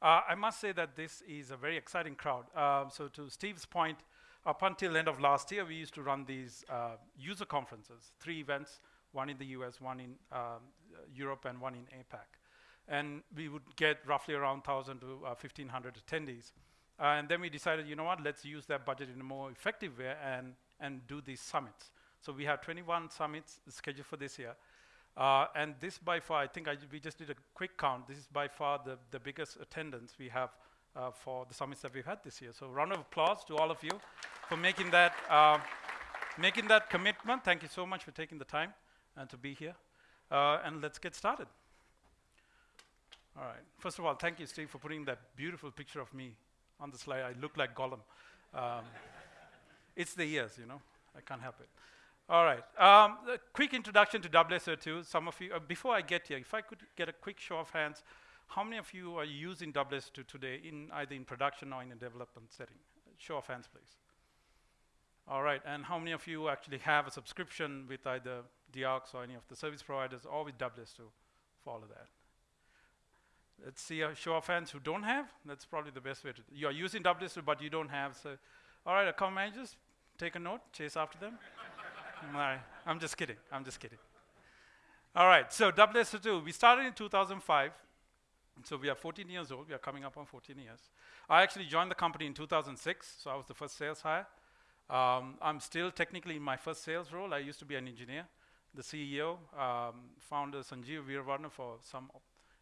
Uh, I must say that this is a very exciting crowd. Uh, so to Steve's point, up until end of last year, we used to run these uh, user conferences, three events, one in the US, one in um, Europe, and one in APAC. And we would get roughly around 1,000 to 1,500 uh, attendees. Uh, and then we decided, you know what, let's use that budget in a more effective way and, and do these summits. So we have 21 summits scheduled for this year. Uh, and this by far, I think I, we just did a quick count. This is by far the, the biggest attendance we have uh, for the summits that we've had this year. So round of applause to all of you for making that, uh, making that commitment. Thank you so much for taking the time and to be here. Uh, and let's get started. All right. First of all, thank you, Steve, for putting that beautiful picture of me on the slide. I look like Gollum. Um, it's the years, you know. I can't help it. All right. Um, a quick introduction to WSO2. Some of you, uh, before I get here, if I could get a quick show of hands, how many of you are using WSO2 today in either in production or in a development setting? Show of hands, please. All right. And how many of you actually have a subscription with either Diox or any of the service providers or with WSO2 for all of that? Let's see a show of hands who don't have. That's probably the best way to. You are using WSO2, but you don't have. So, all right, account managers, take a note, chase after them. I'm just kidding. I'm just kidding. All right, so WSO2, we started in 2005. So we are 14 years old. We are coming up on 14 years. I actually joined the company in 2006, so I was the first sales hire. Um, I'm still technically in my first sales role. I used to be an engineer. The CEO, um, founder Sanjiva Weerawarana, for some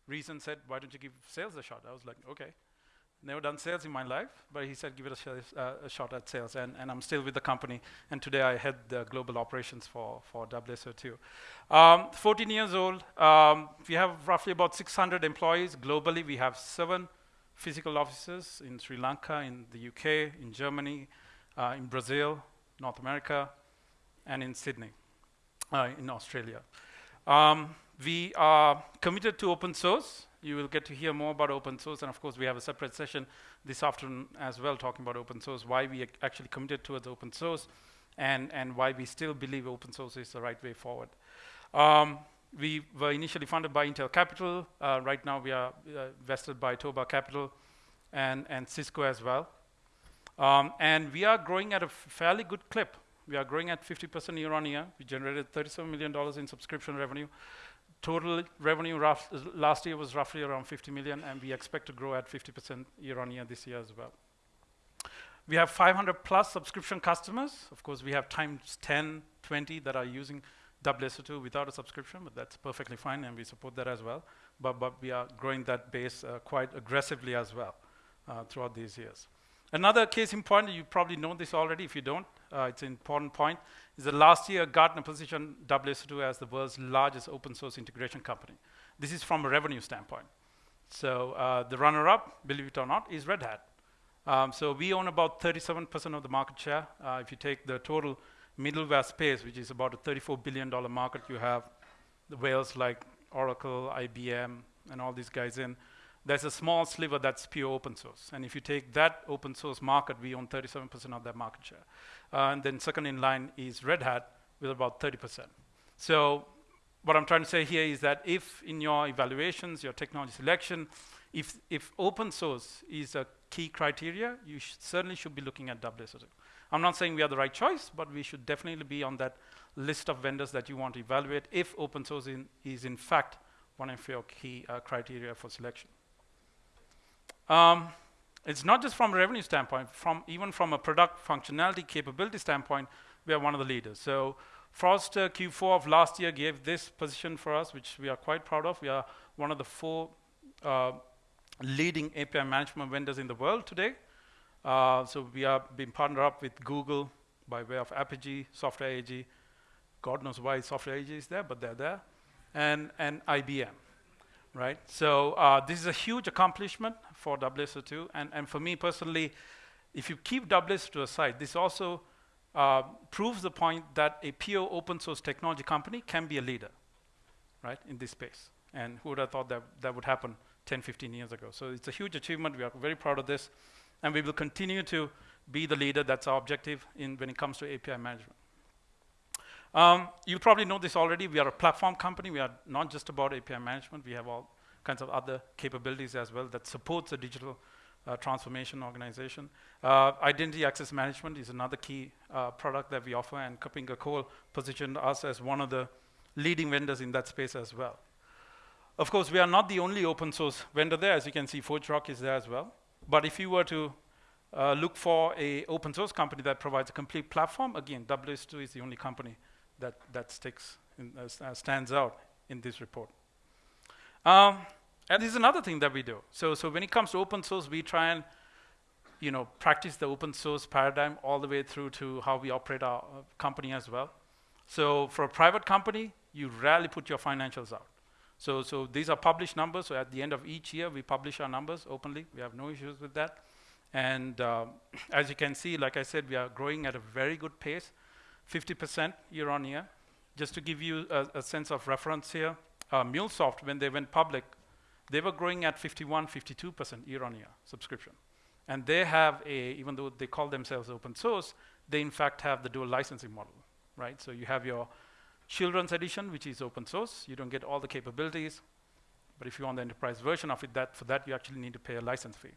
reason said, why don't you give sales a shot? I was like, okay. Never done sales in my life, but he said, give it a, sh uh, a shot at sales. And, and, I'm still with the company. And today I head the global operations for, for WSO2. Um, 14 years old. Um, we have roughly about 600 employees globally. We have seven physical offices in Sri Lanka, in the UK, in Germany, uh, in Brazil, North America, and in Sydney, uh, in Australia. Um, we are committed to open source. You will get to hear more about open source, and of course, we have a separate session this afternoon as well talking about open source, why we actually committed towards open source, and, and why we still believe open source is the right way forward. Um, we were initially funded by Intel Capital. Uh, right now, we are uh, vested by Toba Capital and, and Cisco as well. Um, and we are growing at a fairly good clip. We are growing at 50% year on year. We generated $37 million in subscription revenue. Total revenue last year was roughly around 50 million, and we expect to grow at 50% year-on-year this year as well. We have 500 plus subscription customers. Of course, we have times 10, 20 that are using WSO2 without a subscription, but that's perfectly fine, and we support that as well. But, but we are growing that base uh, quite aggressively as well uh, throughout these years. Another case in point, you probably know this already. If you don't, uh, it's an important point, is that last year Gartner positioned WSO2 as the world's largest open source integration company. This is from a revenue standpoint. So uh, the runner-up, believe it or not, is Red Hat. Um, so we own about 37% of the market share. Uh, if you take the total middleware space, which is about a $34 billion market, you have the whales like Oracle, IBM, and all these guys in there's a small sliver that's pure open source. And if you take that open source market, we own 37% of that market share. Uh, and then second in line is Red Hat with about 30%. So what I'm trying to say here is that if in your evaluations, your technology selection, if, if open source is a key criteria, you sh certainly should be looking at WSO2. I'm not saying we are the right choice, but we should definitely be on that list of vendors that you want to evaluate if open source in, is in fact one of your key uh, criteria for selection. Um, it's not just from a revenue standpoint, from even from a product functionality capability standpoint, we are one of the leaders. So Forrester Q4 of last year gave this position for us, which we are quite proud of. We are one of the four uh, leading API management vendors in the world today. Uh, so we are being partnered up with Google by way of Apigee, Software AG. God knows why Software AG is there, but they're there. And, and IBM right? So uh, this is a huge accomplishment for WSO2, and, and for me personally, if you keep WSO2 aside, this also uh, proves the point that a pure open source technology company can be a leader, right, in this space. And who would have thought that that would happen 10, 15 years ago? So it's a huge achievement. We are very proud of this. And we will continue to be the leader. That's our objective in, when it comes to API management. Um, you probably know this already. We are a platform company. We are not just about API management. We have all kinds of other capabilities as well that supports a digital uh, transformation organization. Uh, identity access management is another key uh, product that we offer, and KuppingerCole positioned us as one of the leading vendors in that space as well. Of course, we are not the only open source vendor there. As you can see, ForgeRock is there as well. But if you were to uh, look for a open source company that provides a complete platform, again, WS2 is the only company that, that sticks in, uh, stands out in this report. Um, and this is another thing that we do. So, so when it comes to open source, we try and you know, practice the open source paradigm all the way through to how we operate our uh, company as well. So for a private company, you rarely put your financials out. So, so these are published numbers. So at the end of each year, we publish our numbers openly. We have no issues with that. And uh, as you can see, like I said, we are growing at a very good pace, 50% year on year. Just to give you a, a sense of reference here, uh, MuleSoft, when they went public, they were growing at 51, 52% year on year subscription. And they have a, even though they call themselves open source, they in fact have the dual licensing model, right? So you have your children's edition, which is open source. You don't get all the capabilities. But if you want the enterprise version of it, that, for that you actually need to pay a license fee.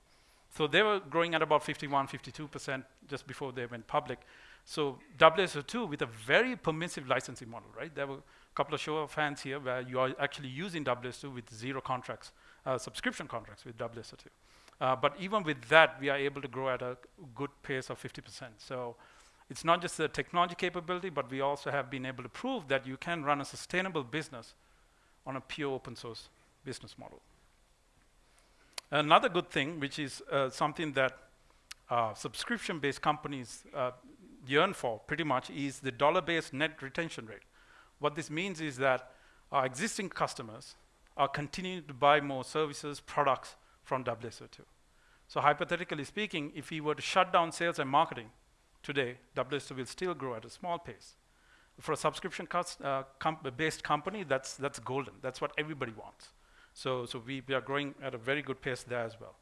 So they were growing at about 51, 52% just before they went public. So WSO2 with a very permissive licensing model, right? There were a couple of show of hands here where you are actually using WSO2 with zero contracts, uh, subscription contracts with WSO2. Uh, but even with that, we are able to grow at a good pace of 50%. So it's not just the technology capability, but we also have been able to prove that you can run a sustainable business on a pure open source business model. Another good thing, which is uh, something that uh, subscription-based companies uh, yearn for pretty much, is the dollar-based net retention rate. What this means is that our existing customers are continuing to buy more services, products from WSO2. So hypothetically speaking, if we were to shut down sales and marketing today, WSO2 will still grow at a small pace. For a subscription-based uh, com company, that's, that's golden. That's what everybody wants. So, so we, we are growing at a very good pace there as well.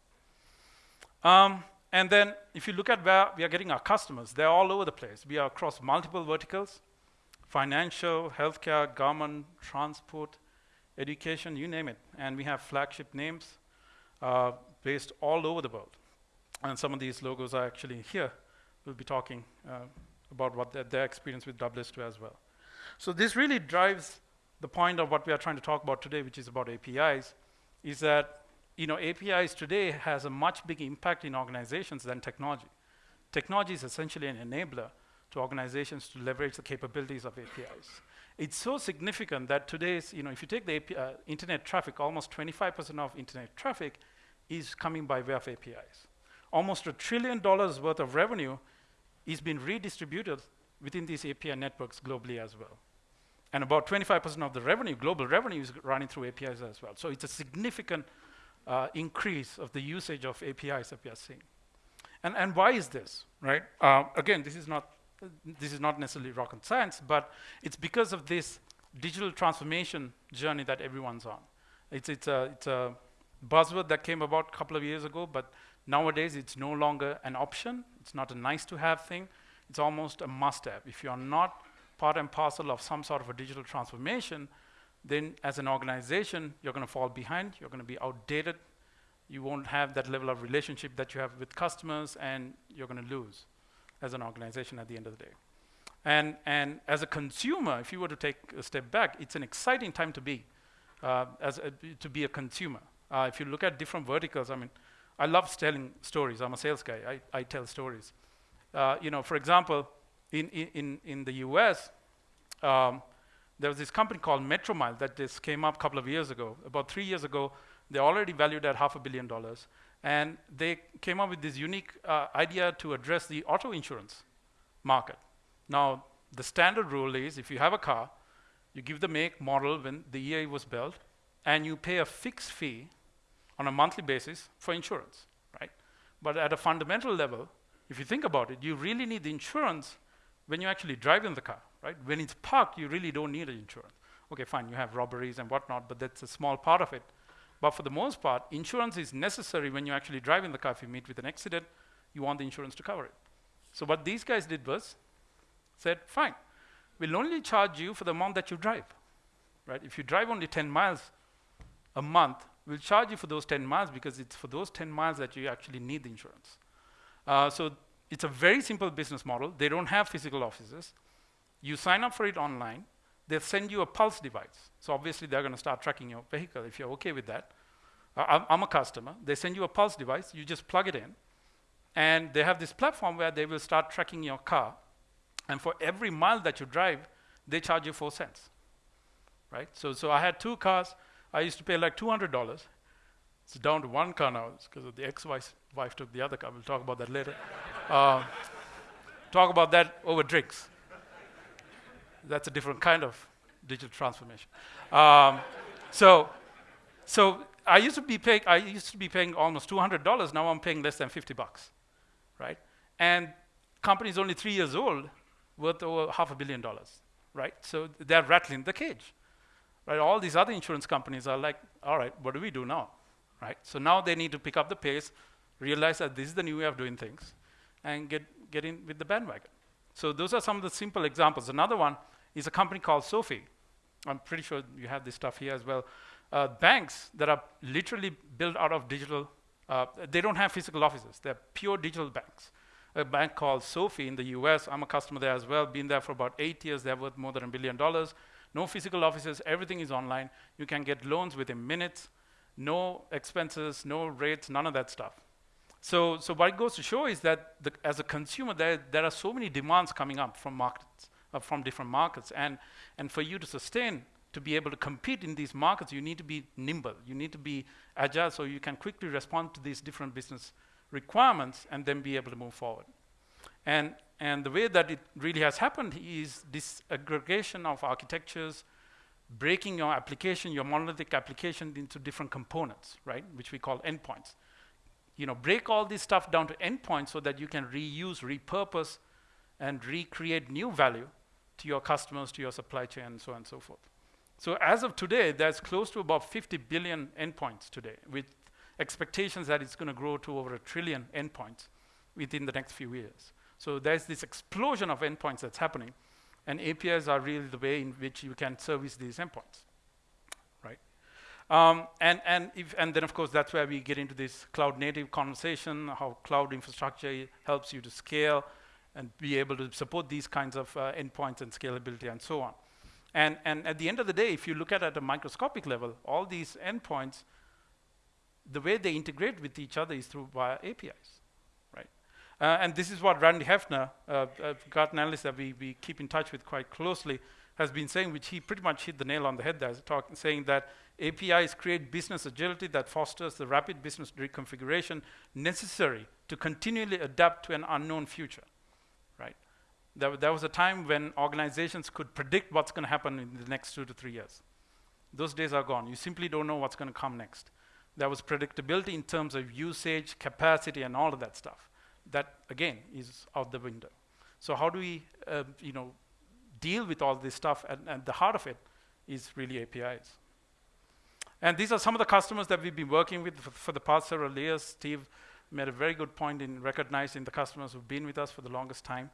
Um, and then if you look at where we are getting our customers, they're all over the place. We are across multiple verticals, financial, healthcare, government, transport, education, you name it. And we have flagship names uh, based all over the world. And some of these logos are actually here. We'll be talking uh, about what their, experience with WS2 as well. So this really drives the point of what we are trying to talk about today, which is about APIs, is that you know, APIs today has a much bigger impact in organizations than technology. Technology is essentially an enabler to organizations to leverage the capabilities of APIs. It's so significant that today's, you know, if you take the API, uh, internet traffic, almost 25% of internet traffic is coming by way of APIs. Almost a trillion dollars worth of revenue is being redistributed within these API networks globally as well. And about 25% of the revenue, global revenue, is running through APIs as well. So it's a significant uh, increase of the usage of APIs that we are seeing. And, and why is this, right? Uh, again, this is, not, this is not necessarily rocket science, but it's because of this digital transformation journey that everyone's on. It's, it's, a, it's a buzzword that came about a couple of years ago, but nowadays it's no longer an option. It's not a nice to have thing. It's almost a must have. If you're not part and parcel of some sort of a digital transformation, then as an organization, you're going to fall behind, you're going to be outdated, you won't have that level of relationship that you have with customers, and you're going to lose as an organization at the end of the day. And, and as a consumer, if you were to take a step back, it's an exciting time to be, uh, as a, to be a consumer. Uh, if you look at different verticals, I mean, I love telling stories. I'm a sales guy. I, I tell stories. Uh, you know, for example, in, in, in the US, um, there was this company called Metromile that just came up a couple of years ago. About three years ago, they already valued at half a billion dollars. And they came up with this unique uh, idea to address the auto insurance market. Now, the standard rule is if you have a car, you give the make, model when the year it was built, and you pay a fixed fee on a monthly basis for insurance, right? But at a fundamental level, if you think about it, you really need the insurance when you actually drive in the car, right? When it's parked, you really don't need insurance. Okay, fine, you have robberies and whatnot, but that's a small part of it. But for the most part, insurance is necessary when you actually drive in the car. If you meet with an accident, you want the insurance to cover it. So what these guys did was, said, fine, we'll only charge you for the amount that you drive, right? If you drive only 10 miles a month, we'll charge you for those 10 miles because it's for those 10 miles that you actually need the insurance. Uh, so it's a very simple business model. They don't have physical offices. You sign up for it online. They'll send you a pulse device. So obviously they're going to start tracking your vehicle if you're okay with that. I'm, I'm a customer. They send you a pulse device. You just plug it in. And they have this platform where they will start tracking your car. And for every mile that you drive, they charge you four cents. Right? So, so I had two cars. I used to pay like $200. It's down to one car now because the ex-wife wife took the other car. We'll talk about that later. Uh, talk about that over drinks. That's a different kind of digital transformation. Um, so, so I used to be paying. I used to be paying almost two hundred dollars. Now I'm paying less than fifty bucks, right? And company's only three years old, worth over half a billion dollars, right? So they're rattling the cage, right? All these other insurance companies are like, all right, what do we do now, right? So now they need to pick up the pace, realize that this is the new way of doing things, and get get in with the bandwagon. So those are some of the simple examples. Another one is a company called SoFi. I'm pretty sure you have this stuff here as well. Uh, banks that are literally built out of digital, uh, they don't have physical offices. They're pure digital banks. A bank called SoFi in the US, I'm a customer there as well, been there for about eight years. They're worth more than a billion dollars. No physical offices, everything is online. You can get loans within minutes, no expenses, no rates, none of that stuff. So, so what it goes to show is that the, as a consumer, there, there are so many demands coming up from markets uh, from different markets. And, and for you to sustain, to be able to compete in these markets, you need to be nimble. You need to be agile so you can quickly respond to these different business requirements and then be able to move forward. And, and the way that it really has happened is this aggregation of architectures, breaking your application, your monolithic application into different components, right, which we call endpoints. You know, break all this stuff down to endpoints so that you can reuse, repurpose, and recreate new value to your customers, to your supply chain, and so on and so forth. So as of today, there's close to about 50 billion endpoints today, with expectations that it's going to grow to over a trillion endpoints within the next few years. So there's this explosion of endpoints that's happening, and APIs are really the way in which you can service these endpoints? Um, and, and, if, and then, of course, that's where we get into this cloud-native conversation, how cloud infrastructure helps you to scale, and be able to support these kinds of uh, endpoints and scalability and so on. And, and at the end of the day, if you look at it at a microscopic level, all these endpoints, the way they integrate with each other is through via APIs, right? Uh, and this is what Randy Hefner, uh, uh, Gartner analyst that we, we keep in touch with quite closely, has been saying, which he pretty much hit the nail on the head there, saying that APIs create business agility that fosters the rapid business reconfiguration necessary to continually adapt to an unknown future right? There, there was a time when organizations could predict what's going to happen in the next two to three years. Those days are gone. You simply don't know what's going to come next. There was predictability in terms of usage, capacity, and all of that stuff. That, again, is out the window. So how do we, uh, you know, deal with all this stuff? And, and the heart of it is really APIs. And these are some of the customers that we've been working with for, for the past several years. Steve made a very good point in recognizing the customers who've been with us for the longest time.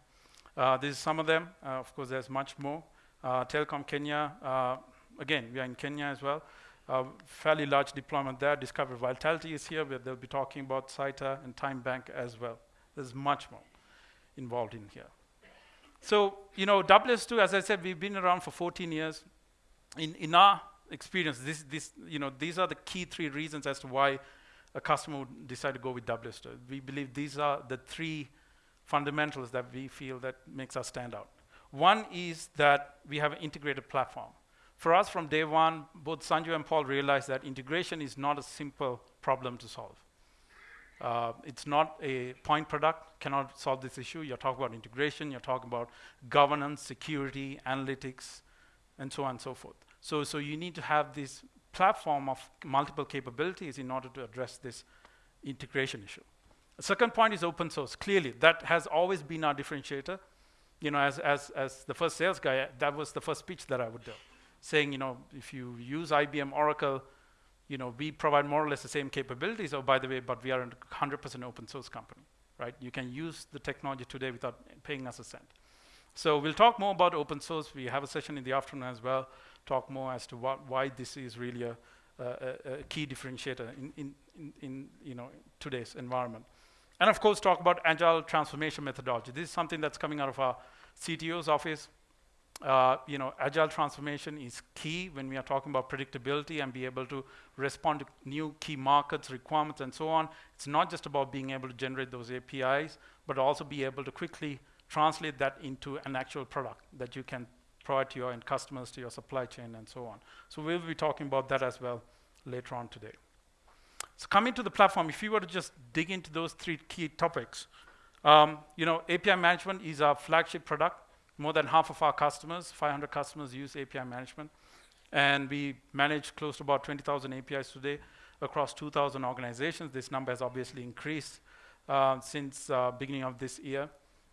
Uh, this is some of them. Uh, of course, there's much more. Uh, Telecom Kenya, uh, again, we are in Kenya as well. Uh, fairly large deployment there. Discover Vitality is here, where they'll be talking about CITA and Time Bank as well. There's much more involved in here. So, you know, WS2, as I said, we've been around for 14 years. In, in our experience, this, this, you know, these are the key three reasons as to why a customer would decide to go with WSO. We believe these are the three fundamentals that we feel that makes us stand out. One is that we have an integrated platform. For us, from day one, both Sanju and Paul realized that integration is not a simple problem to solve. Uh, it's not a point product, cannot solve this issue. You're talking about integration, you're talking about governance, security, analytics, and so on and so forth. So, so you need to have this platform of multiple capabilities in order to address this integration issue. The second point is open source. Clearly, that has always been our differentiator. You know, as, as, as the first sales guy, that was the first speech that I would do, saying, you know, if you use IBM Oracle, you know, we provide more or less the same capabilities. Oh, by the way, but we are a 100% open source company, right? You can use the technology today without paying us a cent. So we'll talk more about open source. We have a session in the afternoon as well talk more as to what, why this is really a, a, a, key differentiator in, in, in, in, you know, today's environment. And of course, talk about agile transformation methodology. This is something that's coming out of our CTO's office. Uh, you know, agile transformation is key when we are talking about predictability and be able to respond to new key markets, requirements, and so on. It's not just about being able to generate those APIs, but also be able to quickly translate that into an actual product that you can provide to your end customers, to your supply chain, and so on. So we'll be talking about that as well later on today. So coming to the platform, if you were to just dig into those three key topics, um, you know, API management is our flagship product. More than half of our customers, 500 customers, use API management. And we manage close to about 20,000 APIs today across 2,000 organizations. This number has obviously increased uh, since uh, beginning of this year.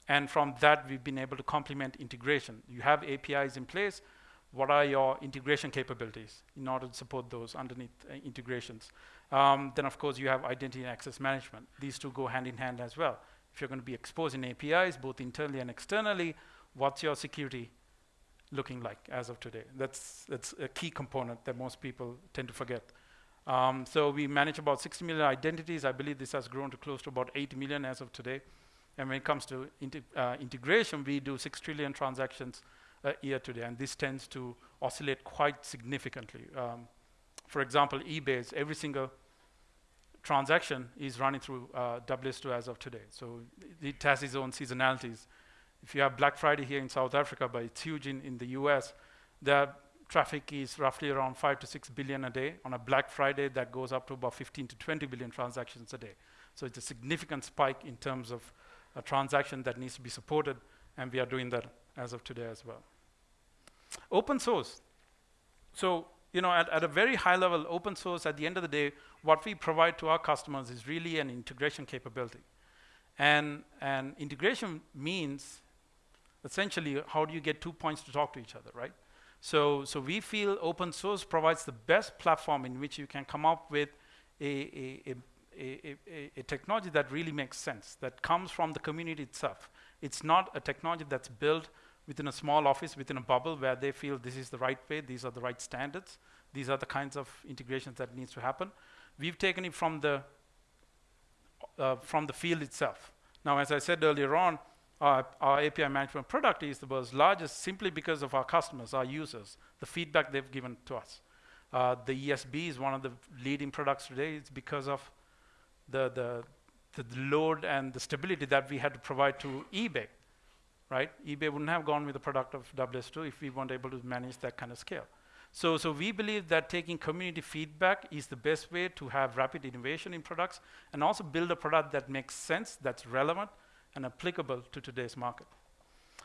And from that, we've been able to complement integration. You have APIs in place. What are your integration capabilities in order to support those underneath uh, integrations? Um, then, of course, you have identity and access management. These two go hand in hand as well. If you're going to be exposing APIs, both internally and externally, what's your security looking like as of today? That's, that's a key component that most people tend to forget. Um, so we manage about 60 million identities. I believe this has grown to close to about 80 million as of today. And when it comes to uh, integration, we do 6 trillion transactions a year today, and this tends to oscillate quite significantly. Um, for example, eBay's every single transaction is running through uh, WS2 as of today. So it has its own seasonalities. If you have Black Friday here in South Africa, but it's huge in, in the US, the traffic is roughly around 5 to 6 billion a day. On a Black Friday, that goes up to about 15 to 20 billion transactions a day. So it's a significant spike in terms of a transaction that needs to be supported, and we are doing that as of today as well. Open source. So you know, at, at a very high level, open source, at the end of the day, what we provide to our customers is really an integration capability. And, and integration means essentially how do you get two points to talk to each other, right? So, so we feel open source provides the best platform in which you can come up with a, a, a, a, a technology that really makes sense, that comes from the community itself. It's not a technology that's built within a small office, within a bubble where they feel this is the right way, these are the right standards, these are the kinds of integrations that needs to happen. We've taken it from the, uh, from the field itself. Now, as I said earlier on, our, our, API management product is the world's largest simply because of our customers, our users, the feedback they've given to us. Uh, the ESB is one of the leading products today. It's because of the, the, the load and the stability that we had to provide to eBay right? eBay wouldn't have gone with the product of WS2 if we weren't able to manage that kind of scale. So, so we believe that taking community feedback is the best way to have rapid innovation in products and also build a product that makes sense, that's relevant, and applicable to today's market.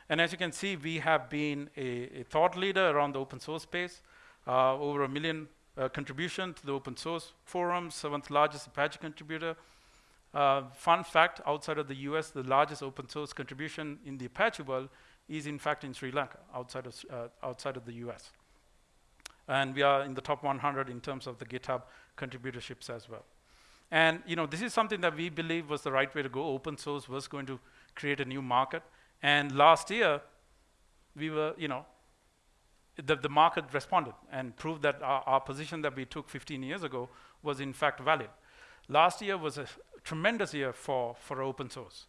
And as you can see, we have been a, a thought leader around the open source space. Uh, over a million uh, contribution to the open source forum, seventh largest Apache contributor, uh, fun fact, outside of the US, the largest open source contribution in the Apache world is in fact in Sri Lanka, outside of, uh, outside of the US. And we are in the top 100 in terms of the GitHub contributorships as well. And you know, this is something that we believe was the right way to go. Open source was going to create a new market. And last year, we were, you know, the, the market responded and proved that our, our position that we took 15 years ago was in fact valid. Last year was a tremendous year for, for open source.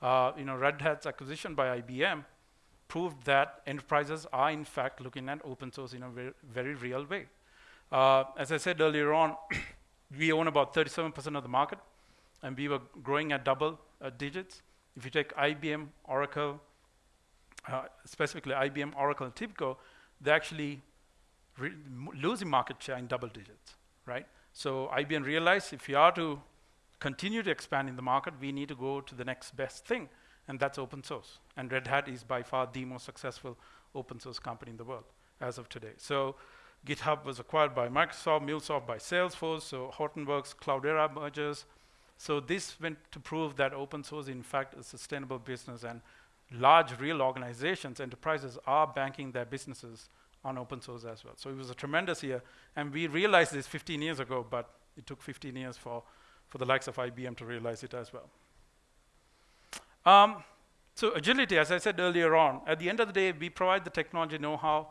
Uh, you know, Red Hat's acquisition by IBM proved that enterprises are in fact looking at open source in a very, very real way. Uh, as I said earlier on, we own about 37% of the market, and we were growing at double uh, digits. If you take IBM, Oracle, uh, specifically IBM, Oracle, and TIBCO, they're actually losing market share in double digits, right? So IBM realized if you are to continue to expand in the market, we need to go to the next best thing, and that's open source. And Red Hat is by far the most successful open source company in the world as of today. So GitHub was acquired by Microsoft, MuleSoft by Salesforce, so Hortonworks, Cloudera mergers. So this went to prove that open source, in fact, is a sustainable business, and large real organizations, enterprises, are banking their businesses on open source as well. So it was a tremendous year, and we realized this 15 years ago, but it took 15 years for for the likes of IBM to realize it as well. Um, so agility, as I said earlier on, at the end of the day, we provide the technology know-how,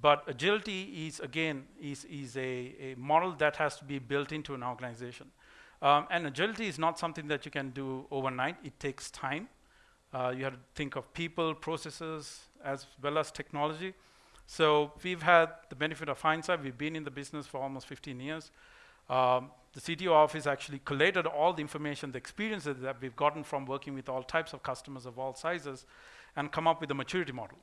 But agility is, again, is, is a, a model that has to be built into an organization. Um, and agility is not something that you can do overnight. It takes time. Uh, you have to think of people, processes, as well as technology. So we've had the benefit of hindsight. We've been in the business for almost 15 years. Um, the CTO office actually collated all the information, the experiences that we've gotten from working with all types of customers of all sizes, and come up with a maturity model.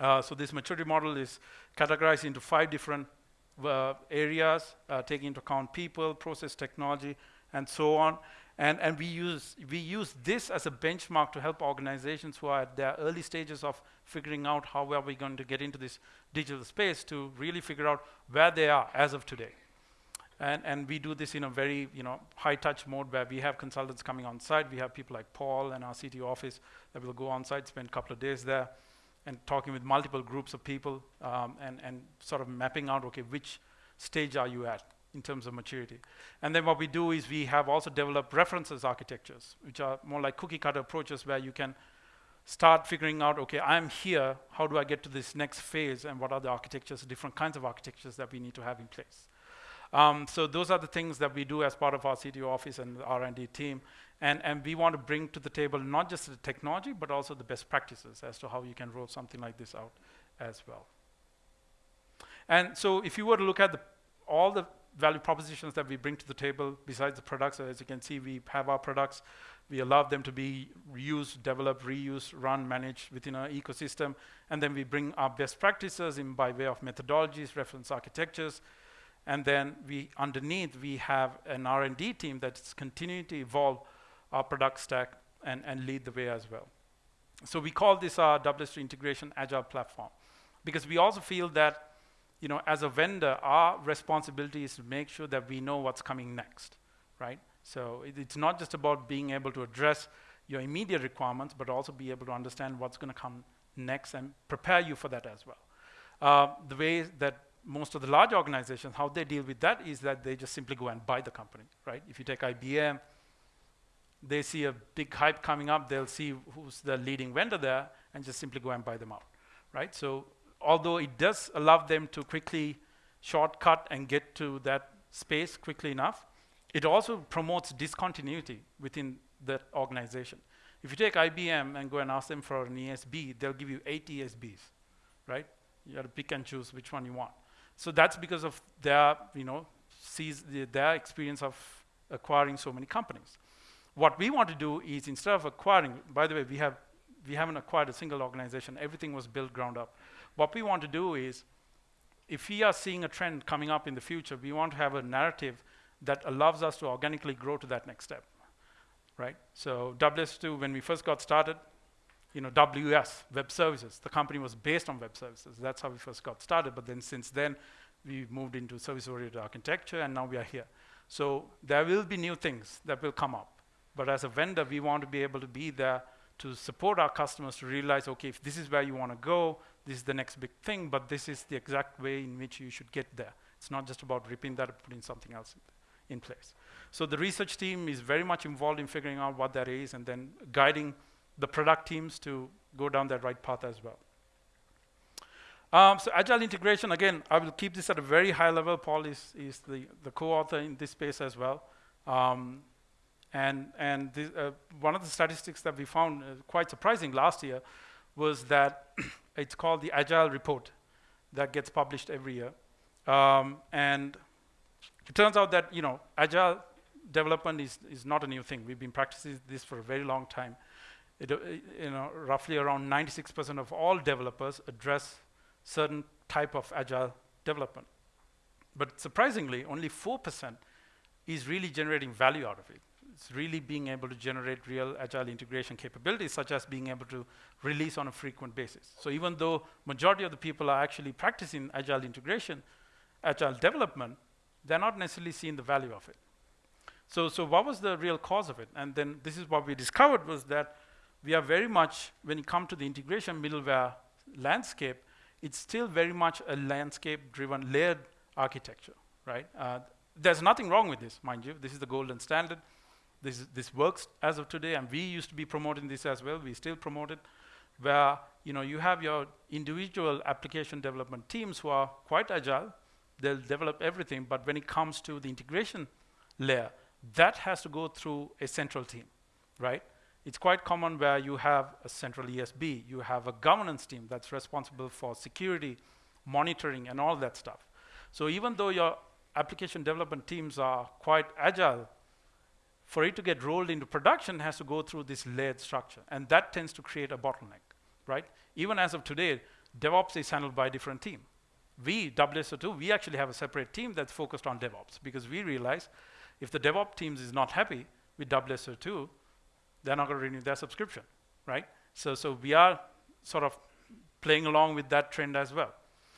Uh, so this maturity model is categorized into five different uh, areas, uh, taking into account people, process technology, and so on. And, and we, use, we use this as a benchmark to help organizations who are at their early stages of figuring out how are we going to get into this digital space to really figure out where they are as of today. And, and we do this in a very you know, high touch mode where we have consultants coming on site. We have people like Paul and our CTO office that will go on site, spend a couple of days there and talking with multiple groups of people um, and, and sort of mapping out, okay, which stage are you at? in terms of maturity. And then what we do is we have also developed references architectures, which are more like cookie cutter approaches where you can start figuring out, okay, I'm here, how do I get to this next phase, and what are the architectures, different kinds of architectures that we need to have in place. Um, so those are the things that we do as part of our CTO office and R&D team. And, and we want to bring to the table not just the technology, but also the best practices as to how you can roll something like this out as well. And so if you were to look at the, all the value propositions that we bring to the table besides the products. As you can see, we have our products. We allow them to be reused, developed, reused, run, managed within our ecosystem. And then we bring our best practices in by way of methodologies, reference architectures. And then we, underneath, we have an R&D team that's continuing to evolve our product stack and, and lead the way as well. So we call this our WS integration agile platform because we also feel that you know, as a vendor, our responsibility is to make sure that we know what's coming next, right? So it, it's not just about being able to address your immediate requirements, but also be able to understand what's going to come next and prepare you for that as well. Uh, the way that most of the large organizations, how they deal with that is that they just simply go and buy the company, right? If you take IBM, they see a big hype coming up, they'll see who's the leading vendor there and just simply go and buy them out, right? So although it does allow them to quickly shortcut and get to that space quickly enough, it also promotes discontinuity within that organization. If you take IBM and go and ask them for an ESB, they'll give you eight ESBs, right? You have to pick and choose which one you want. So that's because of their, you know, sees the, their experience of acquiring so many companies. What we want to do is instead of acquiring, by the way, we have we haven't acquired a single organization. Everything was built ground up. What we want to do is, if we are seeing a trend coming up in the future, we want to have a narrative that allows us to organically grow to that next step, right? So WS2, when we first got started, you know, WS, Web Services, the company was based on Web Services. That's how we first got started. But then since then, we moved into service-oriented architecture, and now we are here. So there will be new things that will come up. But as a vendor, we want to be able to be there to support our customers to realize, okay, if this is where you want to go, this is the next big thing, but this is the exact way in which you should get there. It's not just about ripping that and putting something else in, in place. So the research team is very much involved in figuring out what that is and then guiding the product teams to go down that right path as well. Um, so agile integration, again, I will keep this at a very high level. Paul is, is the, the co-author in this space as well. Um, and and this, uh, one of the statistics that we found uh, quite surprising last year was that it's called the Agile Report that gets published every year. Um, and it turns out that, you know, Agile development is, is not a new thing. We've been practicing this for a very long time. It, uh, you know, roughly around 96% of all developers address certain type of Agile development. But surprisingly, only 4% is really generating value out of it really being able to generate real agile integration capabilities, such as being able to release on a frequent basis. So even though majority of the people are actually practicing agile integration, agile development, they're not necessarily seeing the value of it. So, so what was the real cause of it? And then this is what we discovered was that we are very much, when it comes to the integration middleware landscape, it's still very much a landscape-driven layered architecture, right? Uh, there's nothing wrong with this, mind you. This is the golden standard. This, this works as of today, and we used to be promoting this as well. We still promote it. where you know you have your individual application development teams who are quite agile. They'll develop everything, but when it comes to the integration layer, that has to go through a central team, right? It's quite common where you have a central ESB, you have a governance team that's responsible for security, monitoring, and all that stuff. So even though your application development teams are quite agile, for it to get rolled into production has to go through this layered structure, and that tends to create a bottleneck, right? Even as of today, DevOps is handled by a different team. We, WSO2, we actually have a separate team that's focused on DevOps because we realize if the DevOps teams is not happy with WSO2, they're not going to renew their subscription, right? So, so we are sort of playing along with that trend as well.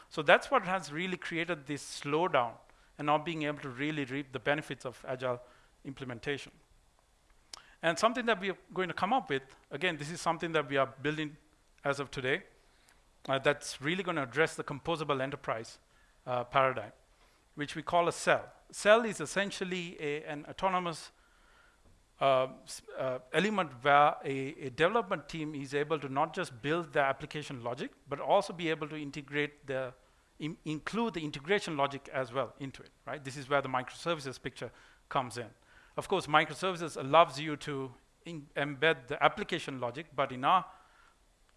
So that's what has really created this slowdown and not being able to really reap the benefits of agile implementation. And something that we are going to come up with, again, this is something that we are building as of today, uh, that's really going to address the composable enterprise uh, paradigm, which we call a cell. Cell is essentially a, an autonomous uh, uh, element where a, a, development team is able to not just build the application logic, but also be able to integrate the, in include the integration logic as well into it, right? This is where the microservices picture comes in. Of course, microservices allows you to embed the application logic, but in our,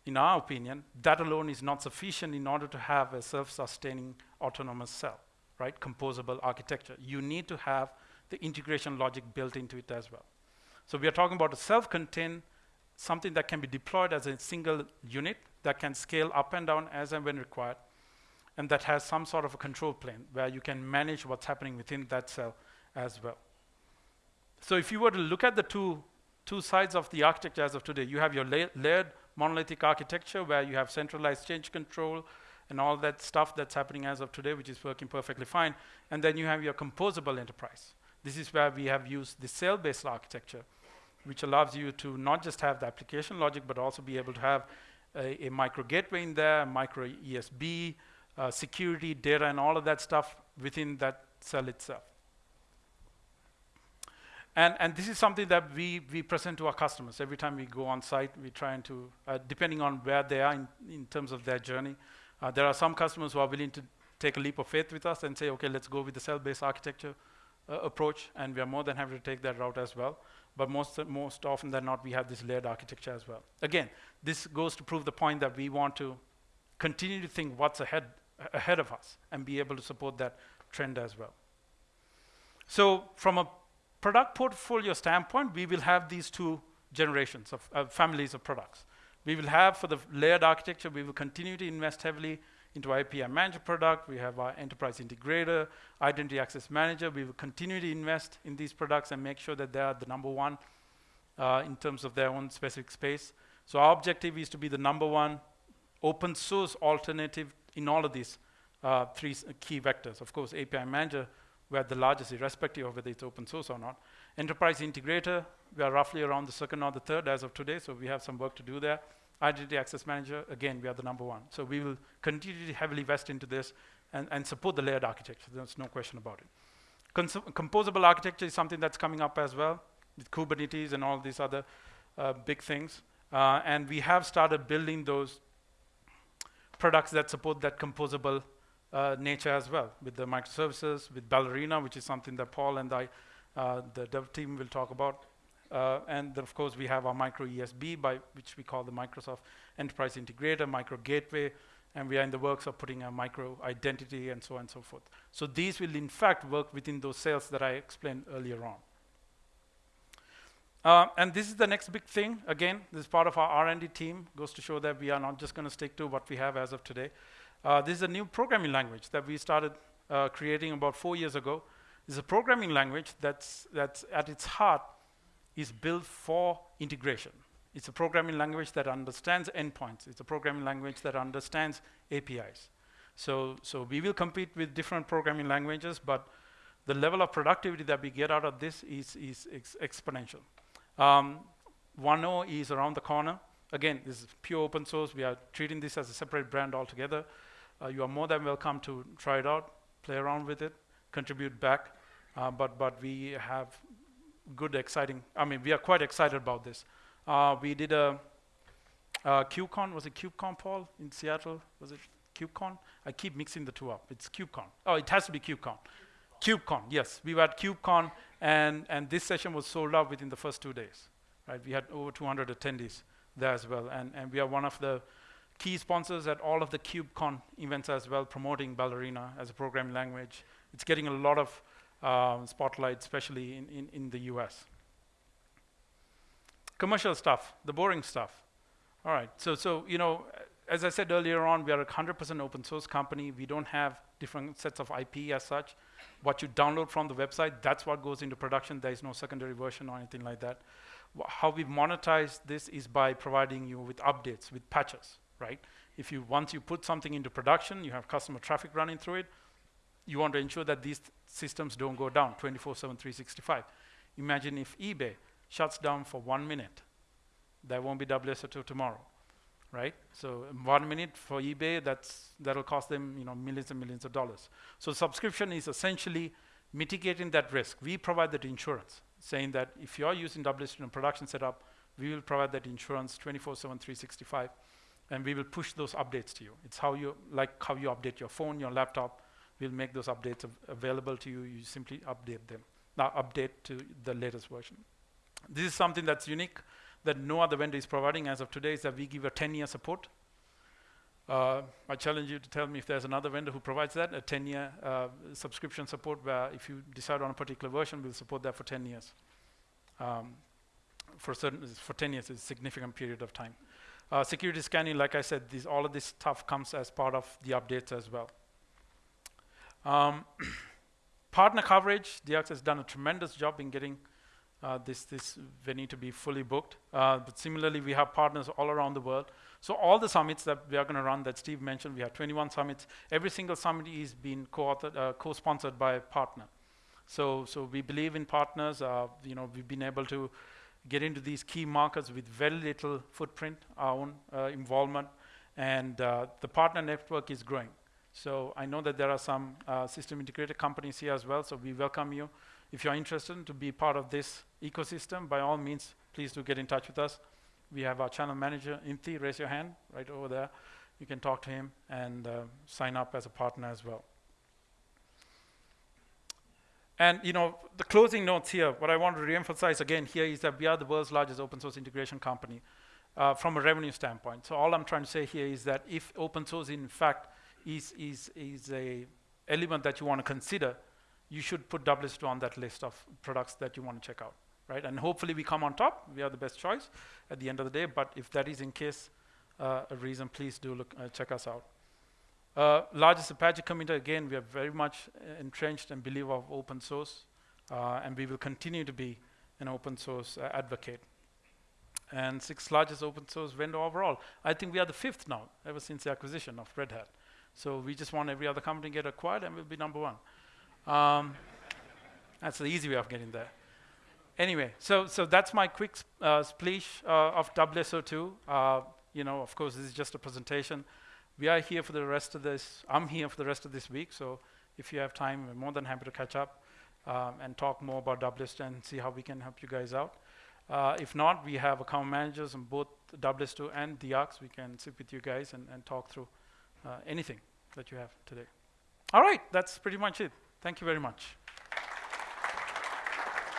in our opinion, that alone is not sufficient in order to have a self-sustaining autonomous cell, right? Composable architecture. You need to have the integration logic built into it as well. So we are talking about a self-contained, something that can be deployed as a single unit that can scale up and down as and when required, and that has some sort of a control plane where you can manage what's happening within that cell as well. So if you were to look at the two, two sides of the architecture as of today, you have your la layered monolithic architecture where you have centralized change control and all that stuff that's happening as of today, which is working perfectly fine. And then you have your composable enterprise. This is where we have used the cell-based architecture which allows you to not just have the application logic, but also be able to have a, a micro gateway in there, a micro ESB, uh, security, data, and all of that stuff within that cell itself. And, and this is something that we, we present to our customers. Every time we go on site, we try to, uh, depending on where they are in, in terms of their journey, uh, there are some customers who are willing to take a leap of faith with us and say, okay, let's go with the cell-based architecture uh, approach, and we are more than happy to take that route as well but most, most often than not, we have this layered architecture as well. Again, this goes to prove the point that we want to continue to think what's ahead, ahead of us and be able to support that trend as well. So from a product portfolio standpoint, we will have these two generations of uh, families of products. We will have, for the layered architecture, we will continue to invest heavily into API Manager product. We have our Enterprise Integrator, Identity Access Manager. We will continue to invest in these products and make sure that they are the number one uh, in terms of their own specific space. So our objective is to be the number one open source alternative in all of these uh, three key vectors. Of course, API Manager, we're the largest, irrespective of whether it's open source or not. Enterprise Integrator, we are roughly around the second or the third as of today, so we have some work to do there. Identity Access Manager, again, we are the number one. So we will continue to heavily invest into this and, and support the layered architecture. There's no question about it. Cons composable architecture is something that's coming up as well with Kubernetes and all these other uh, big things. Uh, and we have started building those products that support that composable uh, nature as well with the microservices, with Ballerina, which is something that Paul and I, uh, the dev team will talk about. Uh, and of course, we have our micro ESB, by which we call the Microsoft Enterprise Integrator, micro gateway, and we are in the works of putting a micro identity and so on and so forth. So these will in fact work within those cells that I explained earlier on. Uh, and this is the next big thing. Again, this is part of our R&D team. Goes to show that we are not just going to stick to what we have as of today. Uh, this is a new programming language that we started uh, creating about four years ago. It's a programming language that's, that's at its heart is built for integration. It's a programming language that understands endpoints. It's a programming language that understands APIs. So, so we will compete with different programming languages, but the level of productivity that we get out of this is, is ex exponential. Um, 1.0 is around the corner. Again, this is pure open source. We are treating this as a separate brand altogether. Uh, you are more than welcome to try it out, play around with it, contribute back. Uh, but, but we have good, exciting, I mean, we are quite excited about this. Uh, we did a Uh, KubeCon, was it KubeCon, Paul, in Seattle? Was it KubeCon? I keep mixing the two up. It's KubeCon. Oh, it has to be KubeCon. KubeCon, yes. We were at KubeCon, and, and this session was sold out within the first two days. Right? We had over 200 attendees there as well, and, and we are one of the key sponsors at all of the KubeCon events as well, promoting Ballerina as a programming language. It's getting a lot of um, spotlight, especially in, in, in the US. Commercial stuff, the boring stuff. All right, so, so you know, as I said earlier on, we are a 100% open source company. We don't have different sets of IP as such. What you download from the website, that's what goes into production. There is no secondary version or anything like that. How we monetize this is by providing you with updates, with patches, right? If you, once you put something into production, you have customer traffic running through it, you want to ensure that these systems don't go down 24-7, 365. Imagine if eBay shuts down for one minute. There won't be WSO2 tomorrow right? So one minute for eBay, that's that'll cost them you know millions and millions of dollars. So subscription is essentially mitigating that risk. We provide that insurance, saying that if you are using WSO2 in production setup, we will provide that insurance 24/7, 365, and we will push those updates to you. It's how you like how you update your phone, your laptop. We'll make those updates av available to you. You simply update them. Now update to the latest version. This is something that's unique that no other vendor is providing as of today is that we give a 10-year support. Uh, I challenge you to tell me if there's another vendor who provides that, a 10-year uh, subscription support where if you decide on a particular version, we'll support that for 10 years. Um, for certain, for 10 years is a significant period of time. Uh, security scanning, like I said, all of this stuff comes as part of the updates as well. Um, partner coverage, DX has done a tremendous job in getting uh, this, this venue to be fully booked. Uh, but similarly, we have partners all around the world. So all the summits that we are going to run that Steve mentioned, we have 21 summits. Every single summit is being co-authored, uh, co-sponsored by a partner. So, so we believe in partners. Uh, you know, we've been able to get into these key markets with very little footprint, our own uh, involvement, and uh, the partner network is growing. So I know that there are some system integrator companies here as well, so we welcome you. If you're interested to be part of this ecosystem, by all means, please do get in touch with us. We have our channel manager, Inti, raise your hand right over there. You can talk to him and uh, sign up as a partner as well. And you know, the closing notes here, what I want to reemphasize again here is that we are the world's largest open source integration company uh, from a revenue standpoint. So all I'm trying to say here is that if open source in fact is, is, is a element that you want to consider, you should put WSO2 on that list of products that you want to check out, right? And hopefully we come on top. We are the best choice at the end of the day. But if that is in case uh, a reason, please do look uh, check us out. Uh, largest Apache community, again, we are very much uh, entrenched and believe of open source. Uh, and we will continue to be an open source uh, advocate. And sixth largest open source vendor overall. I think we are the fifth now, ever since the acquisition of Red Hat. So we just want every other company to get acquired and we'll be number one. Um, that's the easy way of getting there. Anyway, so so that's my quick uh, splash uh, of WSO2. Uh, you know, of course, this is just a presentation. We are here for the rest of this. I'm here for the rest of this week. So if you have time, we're more than happy to catch up um, and talk more about WSO2 and see how we can help you guys out. Uh, if not, we have account managers on both WSO2 and DX. We can sit with you guys and, and talk through uh, anything that you have today. All right, that's pretty much it. Thank you very much.